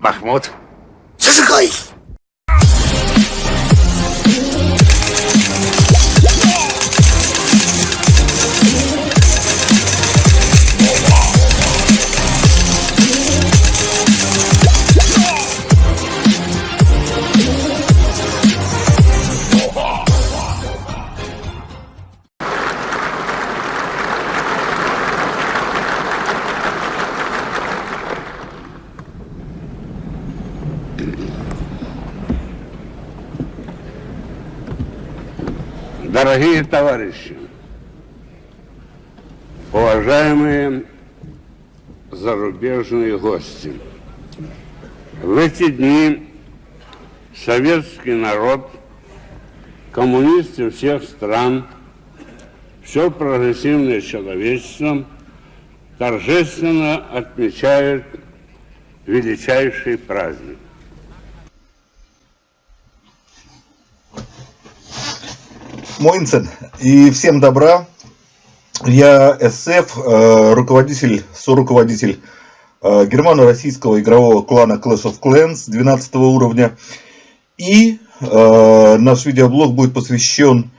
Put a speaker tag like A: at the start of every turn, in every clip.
A: محمود. چه
B: Дорогие товарищи, уважаемые зарубежные гости, в эти дни советский народ, коммунисты всех стран, все прогрессивное человечество торжественно отмечают величайший праздник.
C: Моинсен. И всем добра. Я СФ, э, руководитель, соруководитель э, германо-российского игрового клана Clash of Clans 12 уровня. И э, наш видеоблог будет посвящен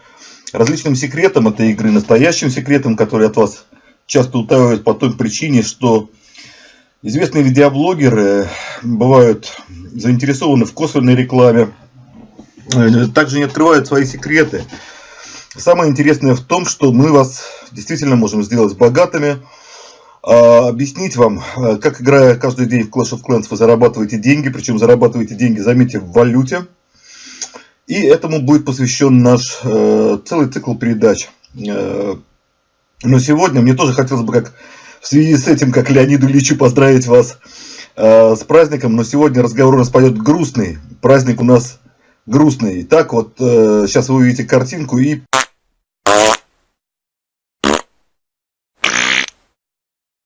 C: различным секретам этой игры, настоящим секретам, которые от вас часто утаивают по той причине, что известные видеоблогеры бывают заинтересованы в косвенной рекламе, также не открывают свои секреты. Самое интересное в том, что мы вас действительно можем сделать богатыми, а, объяснить вам, а, как играя каждый день в Clash of Clans вы зарабатываете деньги, причем зарабатываете деньги, заметьте, в валюте. И этому будет посвящен наш э, целый цикл передач. Э, но сегодня мне тоже хотелось бы, как в связи с этим, как Леониду Ильичу, поздравить вас э, с праздником. Но сегодня разговор у нас пойдет грустный. Праздник у нас грустный. Итак, вот сейчас вы увидите картинку и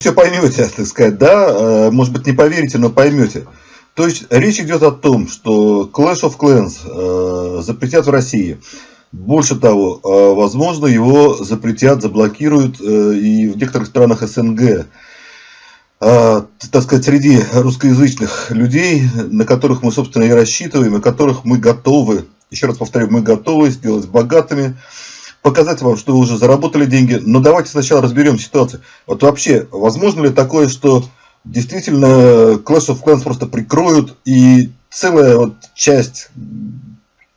C: все поймете, так сказать, да, э, может быть не поверите, но поймете. То есть речь идет о том, что Clash of Clans э, запретят в России. Больше того, э, возможно, его запретят, заблокируют и в некоторых странах СНГ. Так сказать, среди русскоязычных людей, на которых мы, собственно, и рассчитываем, и которых мы готовы, еще раз повторю, мы готовы сделать богатыми, показать вам, что вы уже заработали деньги. Но давайте сначала разберем ситуацию. Вот вообще, возможно ли такое, что действительно Clash of Clans просто прикроют и целая вот часть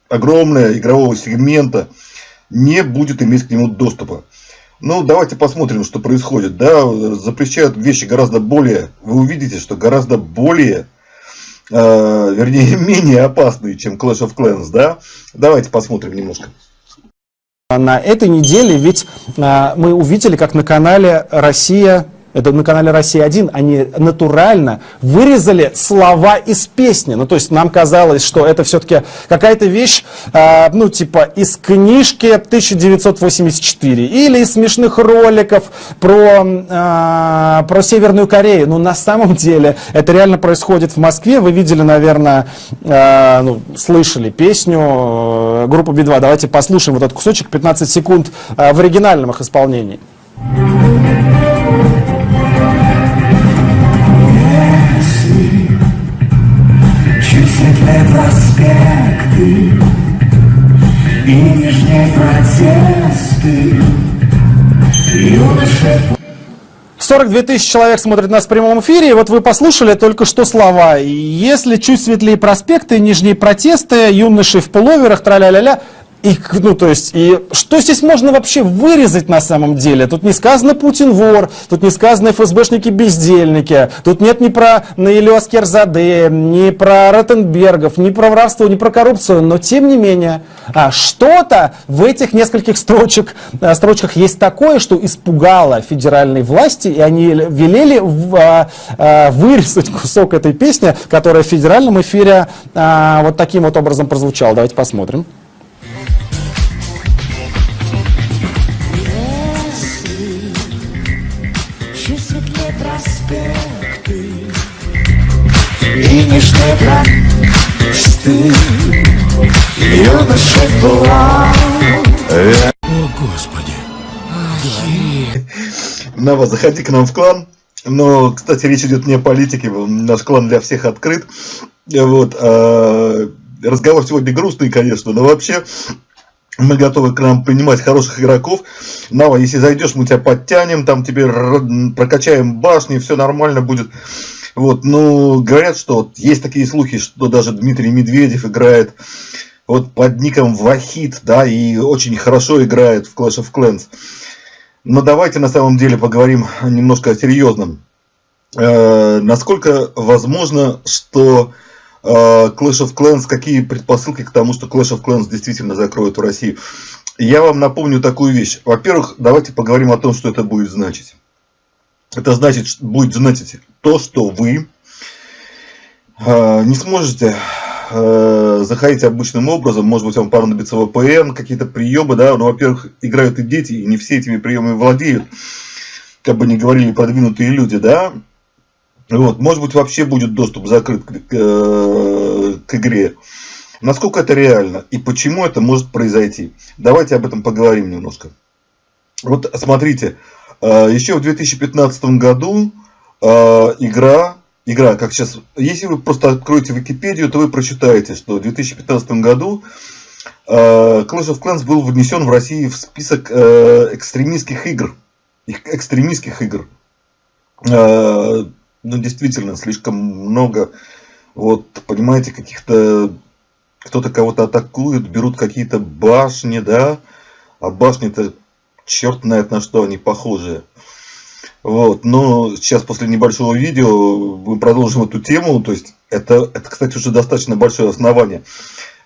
C: огромная игрового сегмента не будет иметь к нему доступа. Ну, давайте посмотрим, что происходит. Да, запрещают вещи гораздо более, вы увидите, что гораздо более, э, вернее, менее опасные, чем Clash of Clans, да. Давайте посмотрим немножко.
D: На этой неделе ведь а, мы увидели, как на канале «Россия» это на канале «Россия-1», они натурально вырезали слова из песни. Ну, то есть нам казалось, что это все-таки какая-то вещь, э, ну, типа из книжки 1984 или из смешных роликов про, э, про Северную Корею. Но на самом деле это реально происходит в Москве. Вы видели, наверное, э, ну, слышали песню э, группы Би-2. Давайте послушаем вот этот кусочек, 15 секунд э, в оригинальном их исполнении.
E: Проспекты И нижние протесты Юноши
D: 42 тысячи человек смотрят нас в прямом эфире, и вот вы послушали только что слова. Если чуть светлее проспекты, нижние протесты, юноши в пуловерах, траля-ля-ля, и, ну, то есть, и что здесь можно вообще вырезать на самом деле? Тут не сказано Путин вор, тут не сказано ФСБшники бездельники, тут нет ни про Наилю Аскерзаде, ни про Ротенбергов, ни про воровство, ни про коррупцию, но тем не менее, а, что-то в этих нескольких строчек, а, строчках есть такое, что испугало федеральные власти, и они велели а, вырезать кусок этой песни, которая в федеральном эфире вот таким вот образом прозвучала. Давайте посмотрим.
E: Финишный просты Юноши была
C: О, Господи! Нава, заходи к нам в клан. Но, кстати, речь идет не о политике, наш клан для всех открыт. Вот, а, разговор сегодня грустный, конечно, но вообще мы готовы к нам принимать хороших игроков. Нава, если зайдешь, мы тебя подтянем, там тебе прокачаем башни, все нормально будет. Вот, ну, говорят, что вот есть такие слухи, что даже Дмитрий Медведев играет вот под ником Вахид, да, и очень хорошо играет в Clash of Clans. Но давайте на самом деле поговорим немножко о серьезном. Э, насколько возможно, что э, Clash of Clans, какие предпосылки к тому, что Clash of Clans действительно закроют в России? Я вам напомню такую вещь. Во-первых, давайте поговорим о том, что это будет значить. Это значит, будет значить то, что вы э, не сможете э, заходить обычным образом, может быть, вам понадобится VPN, какие-то приемы, да, но, во-первых, играют и дети, и не все этими приемами владеют, как бы не говорили продвинутые люди, да, вот, может быть, вообще будет доступ закрыт к, э, к игре. Насколько это реально и почему это может произойти? Давайте об этом поговорим немножко. Вот смотрите, а, Еще в 2015 году игра, игра, как сейчас, если вы просто откроете Википедию, то вы прочитаете, что в 2015 году а, Clash of Clans был внесен в России в список экстремистских игр. Экстремистских игр. Ну, действительно, слишком много, вот, понимаете, каких-то, кто-то кого-то атакует, берут какие-то башни, да, а башни-то черт знает на что они похожи. Вот, но сейчас после небольшого видео мы продолжим эту тему, то есть это, это, кстати, уже достаточно большое основание.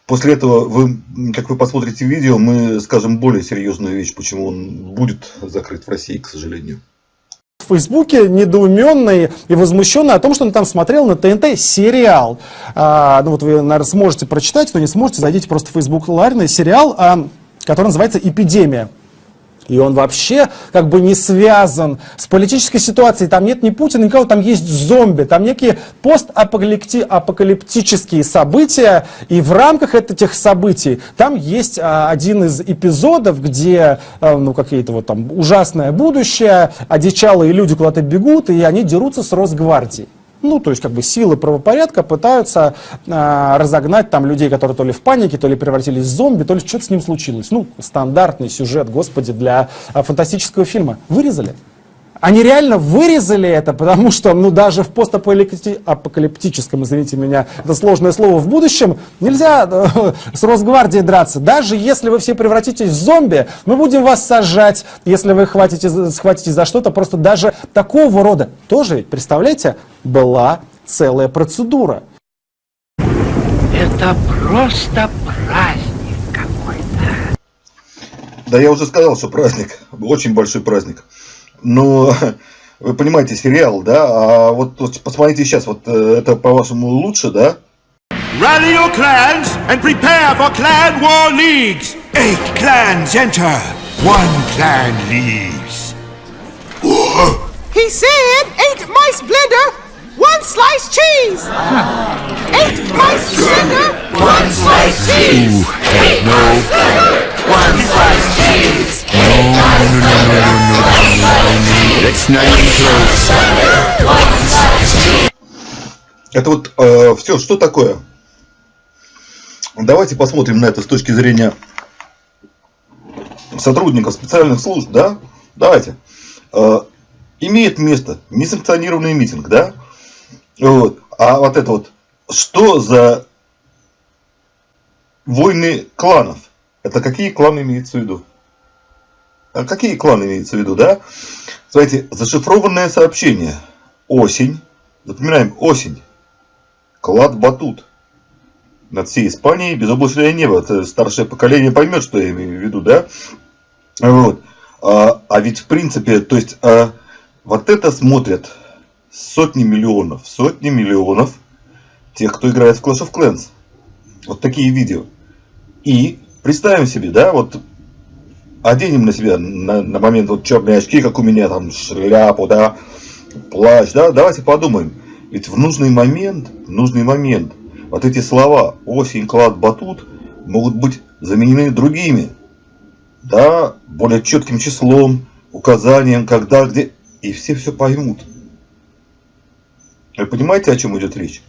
C: После этого, вы, как вы посмотрите видео, мы скажем более серьезную вещь, почему он будет закрыт в России, к сожалению.
D: В Фейсбуке недоуменный и возмущенный о том, что он там смотрел на ТНТ сериал. А, ну вот вы, наверное, сможете прочитать, кто не сможете, зайдите просто в Facebook ларный сериал, а, который называется «Эпидемия». И он вообще как бы не связан с политической ситуацией. Там нет ни Путина, никого, там есть зомби, там некие постапокалиптические события. И в рамках этих событий там есть а, один из эпизодов, где а, ну, какие-то вот там ужасное будущее, одичалые люди куда-то бегут, и они дерутся с Росгвардией. Ну, то есть, как бы силы правопорядка пытаются э, разогнать там людей, которые то ли в панике, то ли превратились в зомби, то ли что-то с ним случилось. Ну, стандартный сюжет, господи, для э, фантастического фильма. Вырезали. Они реально вырезали это, потому что, ну, даже в постапокалиптическом, извините меня, это сложное слово, в будущем нельзя э, с Росгвардией драться. Даже если вы все превратитесь в зомби, мы будем вас сажать, если вы хватите, схватитесь за что-то. Просто даже такого рода тоже, представляете, была целая процедура.
A: Это просто праздник какой-то.
C: Да я уже сказал, что праздник, очень большой праздник. Но вы понимаете, сериал, да? А вот, вот посмотрите сейчас, вот э, это по-вашему лучше, да?
F: Rally your clans and prepare for clan war leagues. Eight clans enter, one clan leaves.
G: He said eight mice blender, one slice cheese. Eight mice blender, one slice cheese. Blender, one slice cheese. Eight mice blender,
F: It's not even close.
C: Это вот э, все, что такое? Давайте посмотрим на это с точки зрения сотрудников специальных служб, да? Давайте. Э, имеет место несанкционированный митинг, да? Вот. А вот это вот, что за войны кланов? Это какие кланы имеются в виду? А какие кланы имеются в виду, да? Смотрите, зашифрованное сообщение. Осень. Запоминаем, осень. Клад Батут. Над всей Испанией безоблачное небо. Это старшее поколение поймет, что я имею в виду, да? Вот. А, а ведь в принципе, то есть, а, вот это смотрят сотни миллионов, сотни миллионов тех, кто играет в Clash of Clans. Вот такие видео. И представим себе, да, вот оденем на себя на, на момент вот черные очки, как у меня, там шляпу, да, плащ, да, давайте подумаем. Ведь в нужный момент, в нужный момент, вот эти слова осень, клад, батут могут быть заменены другими, да, более четким числом, указанием, когда, где, и все все поймут. Вы понимаете, о чем идет речь?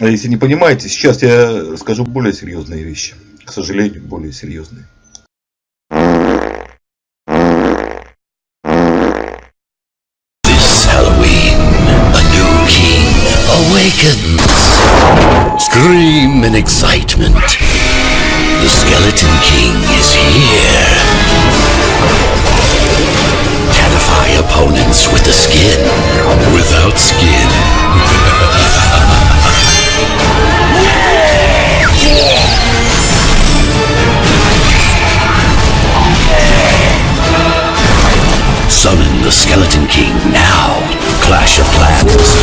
C: А если не понимаете, сейчас я скажу более серьезные вещи. К сожалению, более серьезные.
E: Scream in excitement. The Skeleton King is here. Terrify opponents with the skin. Without skin. The Skeleton King now. Clash of Clans.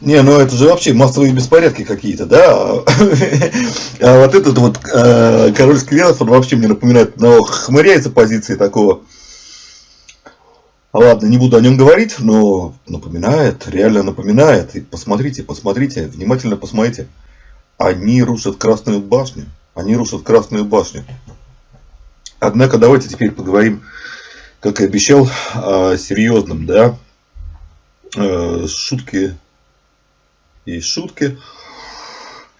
C: Не, ну это же вообще массовые беспорядки какие-то, да? А вот этот вот э, король сквернов, он вообще мне напоминает одного хмыря из оппозиции такого. Ладно, не буду о нем говорить, но напоминает, реально напоминает. И посмотрите, посмотрите, внимательно посмотрите. Они рушат Красную башню. Они рушат Красную башню. Однако давайте теперь поговорим, как и обещал, о серьезном, да. Э, Шутки и шутки.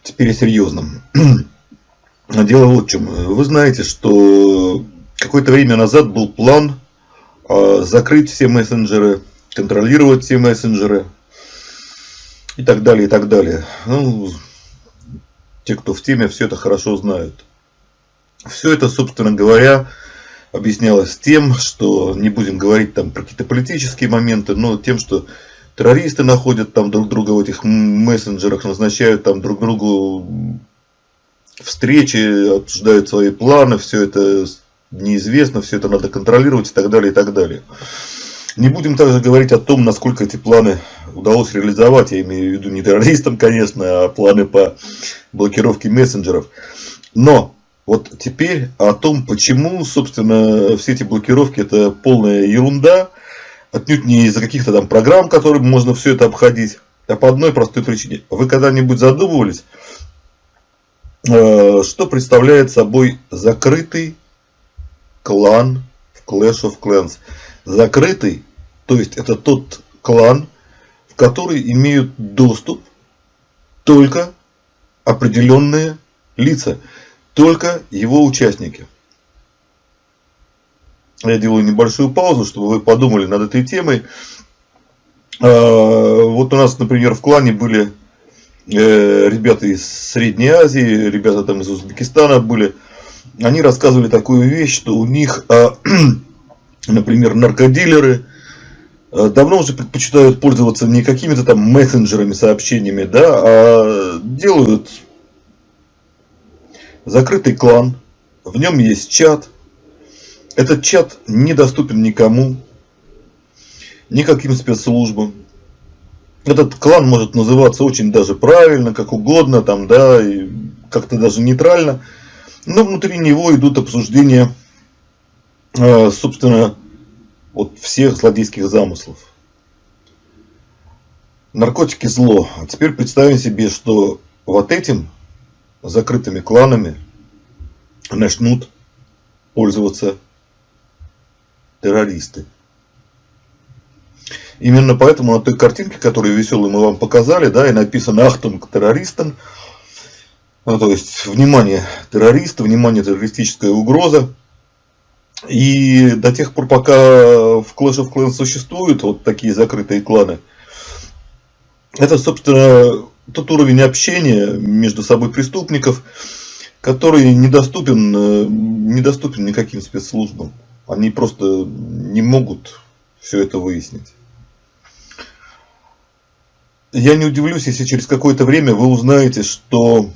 C: Теперь о серьезном. Дело вот в чем. Вы знаете, что какое-то время назад был план э, закрыть все мессенджеры, контролировать все мессенджеры и так далее, и так далее. Ну, те, кто в теме, все это хорошо знают. Все это, собственно говоря, объяснялось тем, что не будем говорить там про какие-то политические моменты, но тем, что террористы находят там друг друга в этих мессенджерах, назначают там друг другу встречи, обсуждают свои планы, все это неизвестно, все это надо контролировать и так далее, и так далее. Не будем также говорить о том, насколько эти планы удалось реализовать, я имею в виду не террористам, конечно, а планы по блокировке мессенджеров. Но вот теперь о том, почему, собственно, все эти блокировки это полная ерунда, отнюдь не из-за каких-то там программ, которыми можно все это обходить, а по одной простой причине. Вы когда-нибудь задумывались, э, что представляет собой закрытый клан в Clash of Clans? Закрытый, то есть это тот клан, в который имеют доступ только определенные лица, только его участники. Я делаю небольшую паузу, чтобы вы подумали над этой темой. А, вот у нас, например, в клане были э, ребята из Средней Азии, ребята там из Узбекистана были. Они рассказывали такую вещь, что у них, а, например, наркодилеры а, давно уже предпочитают пользоваться не какими-то там мессенджерами, сообщениями, да, а делают закрытый клан, в нем есть чат, этот чат недоступен никому, никаким спецслужбам. Этот клан может называться очень даже правильно, как угодно, там, да, как-то даже нейтрально. Но внутри него идут обсуждения, э, собственно, вот всех злодейских замыслов. Наркотики зло. А теперь представим себе, что вот этим закрытыми кланами начнут пользоваться террористы. Именно поэтому на той картинке, которую веселую мы вам показали, да, и написано «Ахтунг террористам», ну, то есть, внимание, террористы, внимание, террористическая угроза. И до тех пор, пока в Clash of Clans существуют вот такие закрытые кланы, это, собственно, тот уровень общения между собой преступников, который недоступен, э, недоступен никаким спецслужбам. Они просто не могут все это выяснить. Я не удивлюсь, если через какое-то время вы узнаете, что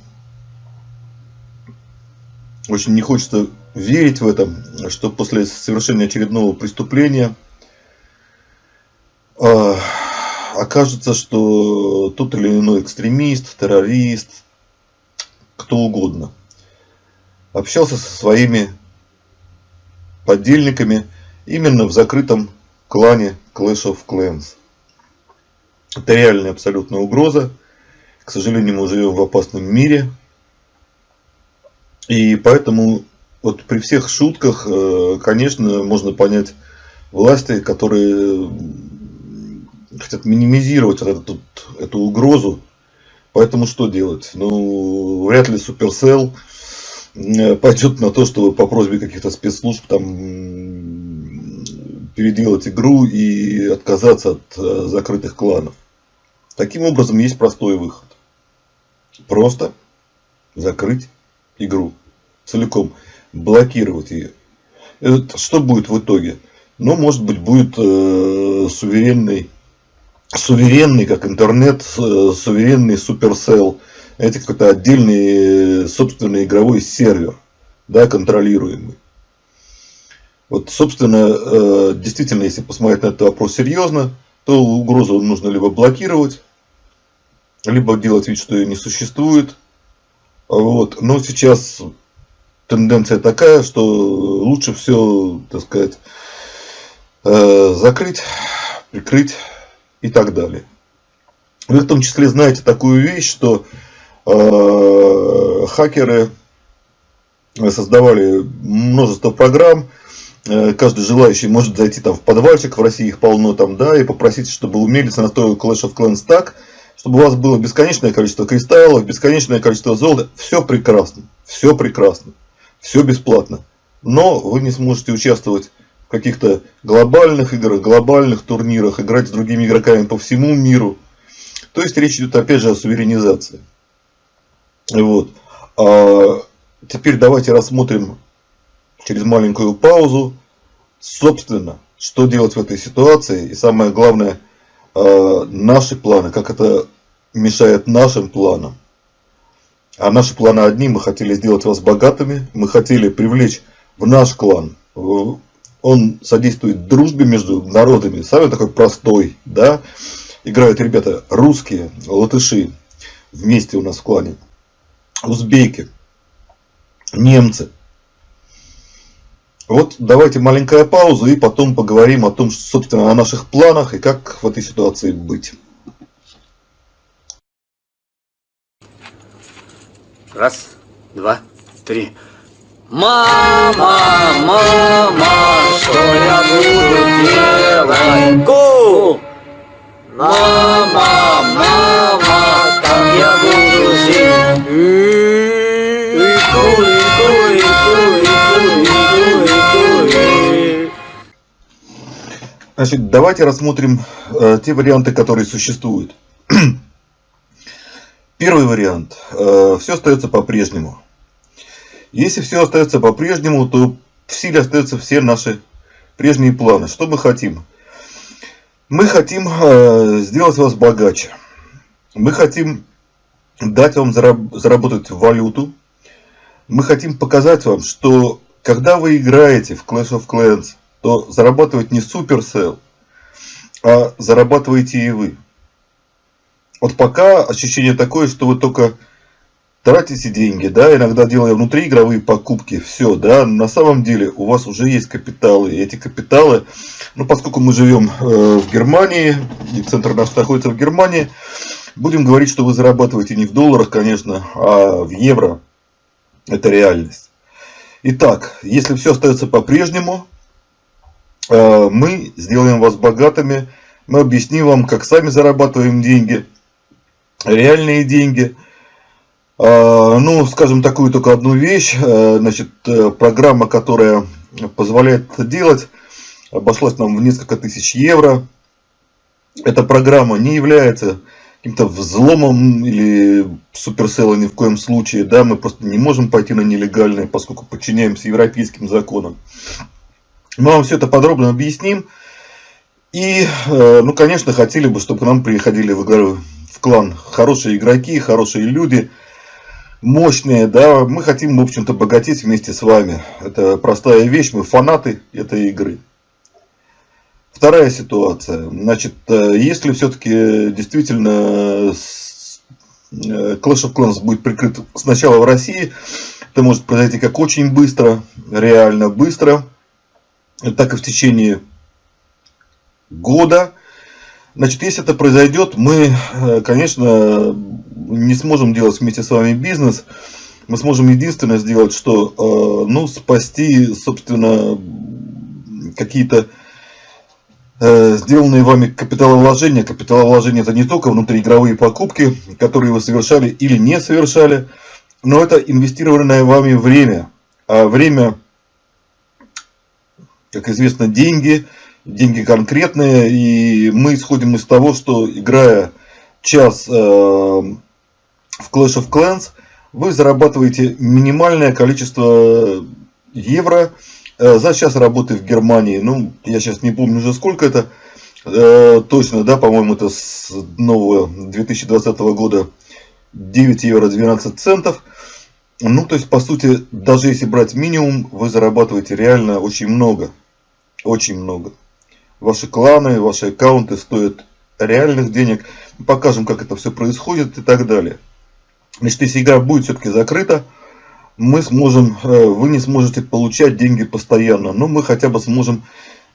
C: очень не хочется верить в это, что после совершения очередного преступления э, окажется, что тот или иной экстремист, террорист, кто угодно, общался со своими подельниками именно в закрытом клане Clash of Clans. Это реальная абсолютная угроза. К сожалению, мы живем в опасном мире. И поэтому вот при всех шутках, э, конечно, можно понять власти, которые хотят минимизировать вот эту, эту угрозу. Поэтому что делать? Ну, вряд ли Supercell э, пойдет на то, чтобы по просьбе каких-то спецслужб там переделать игру и отказаться от э, закрытых кланов. Таким образом, есть простой выход. Просто закрыть игру целиком, блокировать ее. Это что будет в итоге? Ну, может быть, будет э, суверенный, суверенный, как интернет, э, суверенный Supercell. Это какой-то отдельный собственный игровой сервер, да, контролируемый. Вот, собственно, э, действительно, если посмотреть на этот вопрос серьезно, то угрозу нужно либо блокировать, либо делать вид, что ее не существует. Вот. Но сейчас тенденция такая, что лучше все, так сказать, э, закрыть, прикрыть и так далее. Вы в том числе знаете такую вещь, что э, хакеры создавали множество программ, э, каждый желающий может зайти там в подвальчик, в России их полно там, да, и попросить, чтобы умелец настроил Clash of Clans так, чтобы у вас было бесконечное количество кристаллов, бесконечное количество золота. Все прекрасно, все прекрасно, все бесплатно. Но вы не сможете участвовать каких-то глобальных играх, глобальных турнирах, играть с другими игроками по всему миру. То есть речь идет опять же о суверенизации. Вот. А теперь давайте рассмотрим через маленькую паузу, собственно, что делать в этой ситуации. И самое главное, Э, наши планы, как это мешает нашим планам. А наши планы одни, мы хотели сделать вас богатыми, мы хотели привлечь в наш клан. Он содействует дружбе между народами, самый такой простой, да. Играют ребята русские, латыши, вместе у нас в клане, узбеки, немцы. Вот давайте маленькая пауза и потом поговорим о том, собственно, о наших планах и как в этой ситуации быть.
H: Раз, два, три. Мама, мама, что я буду делать? Ку! Мама, мама, как я буду жить?
C: Значит, давайте рассмотрим э, те варианты, которые существуют. Первый вариант. Э, все остается по-прежнему. Если все остается по-прежнему, то в силе остаются все наши прежние планы. Что мы хотим? Мы хотим э, сделать вас богаче. Мы хотим дать вам зараб заработать валюту. Мы хотим показать вам, что когда вы играете в Clash of Clans, то зарабатывать не Supercell, а зарабатываете и вы. Вот пока ощущение такое, что вы только тратите деньги, да, иногда делая внутриигровые покупки, все, да, на самом деле у вас уже есть капиталы, и эти капиталы, ну, поскольку мы живем э, в Германии, и центр наш находится в Германии, будем говорить, что вы зарабатываете не в долларах, конечно, а в евро, это реальность. Итак, если все остается по-прежнему, Э, мы сделаем вас богатыми, мы объясним вам, как сами зарабатываем деньги, реальные деньги. Э, ну, скажем такую только одну вещь, э, значит, программа, которая позволяет это делать, обошлась нам в несколько тысяч евро. Эта программа не является каким-то взломом или суперселлом ни в коем случае. Да, мы просто не можем пойти на нелегальное, поскольку подчиняемся европейским законам. Мы вам все это подробно объясним. И, э, ну, конечно, хотели бы, чтобы к нам приходили в, в клан хорошие игроки, хорошие люди, мощные, да. Мы хотим, в общем-то, богатеть вместе с вами. Это простая вещь, мы фанаты этой игры. Вторая ситуация. Значит, э, если все-таки действительно э, Clash of Clans будет прикрыт сначала в России, это может произойти как очень быстро, реально быстро – так и в течение года. Значит, если это произойдет, мы, э, конечно, не сможем делать вместе с вами бизнес. Мы сможем единственное сделать, что, э, ну, спасти, собственно, какие-то э, сделанные вами капиталовложения. Капиталовложения это не только внутриигровые покупки, которые вы совершали или не совершали, но это инвестированное вами время. А время, как известно, деньги, деньги конкретные, и мы исходим из того, что играя час э, в Clash of Clans, вы зарабатываете минимальное количество евро э, за час работы в Германии. Ну, я сейчас не помню уже сколько это э, точно, да, по-моему, это с нового 2020 года 9 евро 12 центов. Ну, то есть, по сути, даже если брать минимум, вы зарабатываете реально очень много. Очень много. Ваши кланы, ваши аккаунты стоят реальных денег. Покажем, как это все происходит и так далее. Значит, если игра будет все-таки закрыта, мы сможем, э, вы не сможете получать деньги постоянно, но мы хотя бы сможем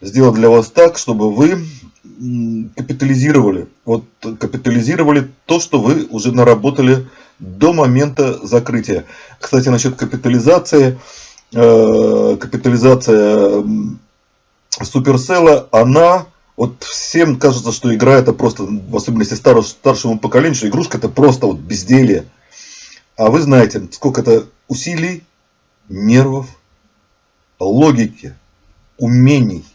C: сделать для вас так, чтобы вы капитализировали, вот капитализировали то, что вы уже наработали до момента закрытия. Кстати, насчет капитализации, э, капитализация Суперсела, она, вот всем кажется, что игра это просто, в особенности старшему, старшему поколению, что игрушка это просто вот безделье. А вы знаете, сколько это усилий, нервов, логики, умений.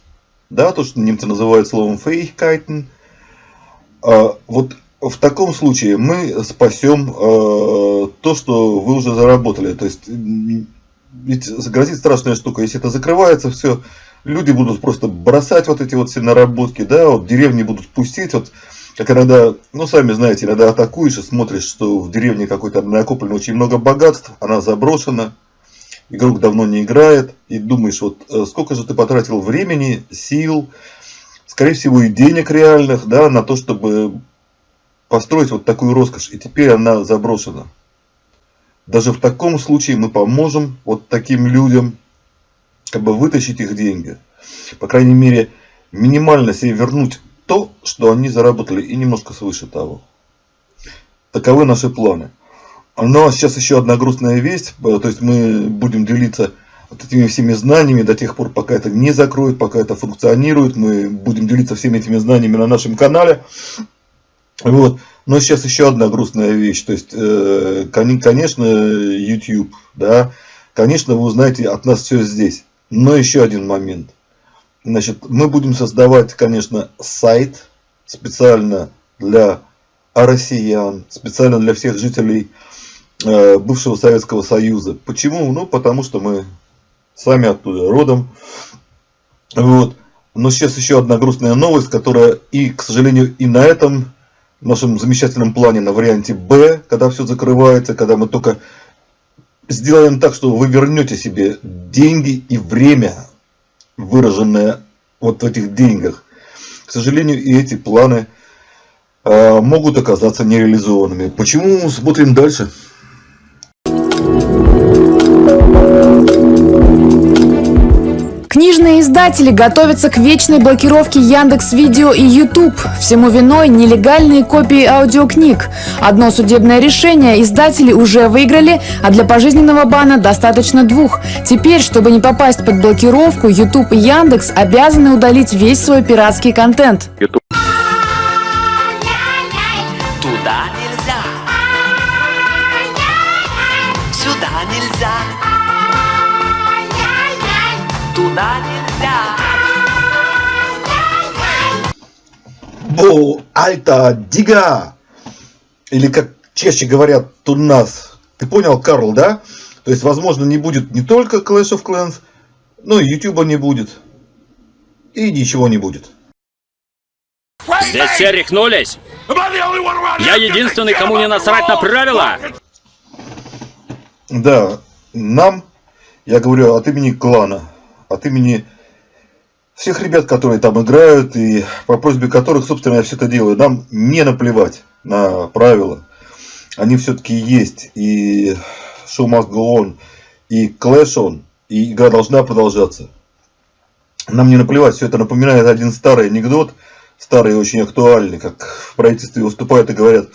C: Да, то, что немцы называют словом Fähigkeiten. А, вот в таком случае мы спасем э, то, что вы уже заработали. То есть, ведь грозит страшная штука. Если это закрывается, все, люди будут просто бросать вот эти вот все наработки, да, вот деревни будут пустить, вот как иногда, ну сами знаете, иногда атакуешь и смотришь, что в деревне какой-то накоплено очень много богатств, она заброшена, игрок давно не играет, и думаешь, вот э, сколько же ты потратил времени, сил, скорее всего и денег реальных, да, на то, чтобы построить вот такую роскошь, и теперь она заброшена. Даже в таком случае мы поможем вот таким людям, как бы вытащить их деньги. По крайней мере, минимально себе вернуть то, что они заработали, и немножко свыше того. Таковы наши планы. Но сейчас еще одна грустная весть, то есть мы будем делиться вот этими всеми знаниями до тех пор, пока это не закроют, пока это функционирует. Мы будем делиться всеми этими знаниями на нашем канале. Вот. Но сейчас еще одна грустная вещь. То есть, э, конечно, YouTube, да, конечно, вы узнаете от нас все здесь. Но еще один момент. Значит, мы будем создавать, конечно, сайт специально для россиян, специально для всех жителей э, бывшего Советского Союза. Почему? Ну, потому что мы сами оттуда родом. Вот. Но сейчас еще одна грустная новость, которая и, к сожалению, и на этом нашем замечательном плане, на варианте Б, когда все закрывается, когда мы только сделаем так, что вы вернете себе деньги и время выраженное вот в этих деньгах. К сожалению, и эти планы э, могут оказаться нереализованными. Почему? Смотрим дальше.
I: Книжные издатели готовятся к вечной блокировке Яндекс Видео и YouTube. Всему виной нелегальные копии аудиокниг. Одно судебное решение издатели уже выиграли, а для пожизненного бана достаточно двух. Теперь, чтобы не попасть под блокировку, YouTube и Яндекс обязаны удалить весь свой пиратский контент.
J: Туда нельзя. Сюда нельзя. Туда нельзя.
C: Бо, альта, дига! Или как чаще говорят у нас. Ты понял, Карл, да? То есть, возможно, не будет не только Clash of Clans, но и YouTube не будет. И ничего не будет.
K: Здесь все рехнулись. Я единственный, кому не насрать на правила.
C: Да, нам, я говорю от имени клана, от имени всех ребят, которые там играют, и по просьбе которых, собственно, я все это делаю, нам не наплевать на правила. Они все-таки есть, и show must и on, и игра должна продолжаться. Нам не наплевать, все это напоминает один старый анекдот, старый и очень актуальный, как в правительстве выступают и говорят,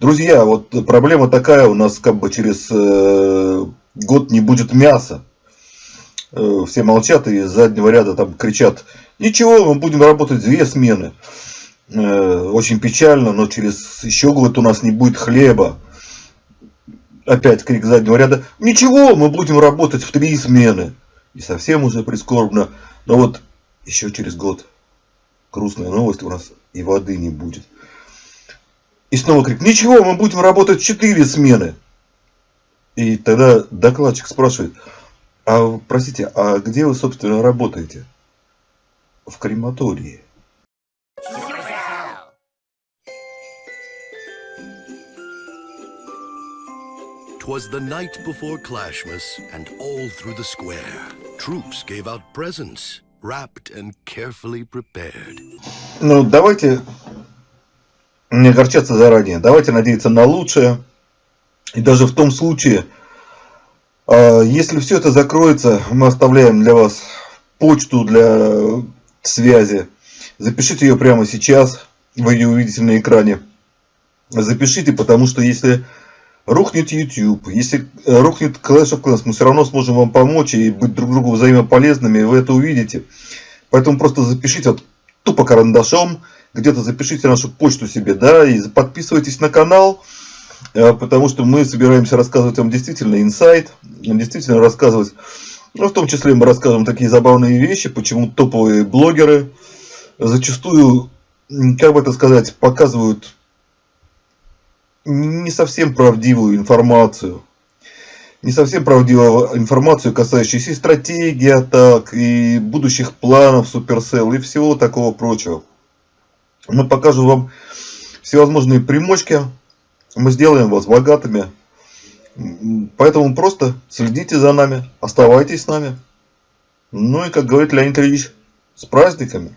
C: друзья, вот проблема такая, у нас как бы через э, год не будет мяса. Э, все молчат и из заднего ряда там кричат, Ничего, мы будем работать две смены. Э, очень печально, но через еще год у нас не будет хлеба. Опять крик заднего ряда. Ничего, мы будем работать в три смены. И совсем уже прискорбно. Но вот еще через год грустная новость у нас и воды не будет. И снова крик. Ничего, мы будем работать четыре смены. И тогда докладчик спрашивает. А, простите, а где вы, собственно, работаете? В крематории.
L: Twas the night before Clashmas, and all through the square, troops gave out presents, wrapped and carefully prepared.
C: Ну, давайте не огорчаться заранее. Давайте надеяться на лучшее. И даже в том случае, если все это закроется, мы оставляем для вас почту для связи. Запишите ее прямо сейчас, вы ее увидите на экране. Запишите, потому что если рухнет YouTube, если рухнет Clash of Clans, мы все равно сможем вам помочь и быть друг другу взаимополезными, вы это увидите. Поэтому просто запишите вот, тупо карандашом, где-то запишите нашу почту себе, да, и подписывайтесь на канал, э, потому что мы собираемся рассказывать вам действительно инсайт, действительно рассказывать, ну, в том числе мы расскажем такие забавные вещи, почему топовые блогеры зачастую, как бы это сказать, показывают не совсем правдивую информацию. Не совсем правдивую информацию, касающуюся и стратегии атак, и будущих планов Supercell, и всего такого прочего. Мы покажем вам всевозможные примочки. Мы сделаем вас богатыми. Поэтому просто следите за нами, оставайтесь с нами. Ну и, как говорит Леонид Ильич, с праздниками!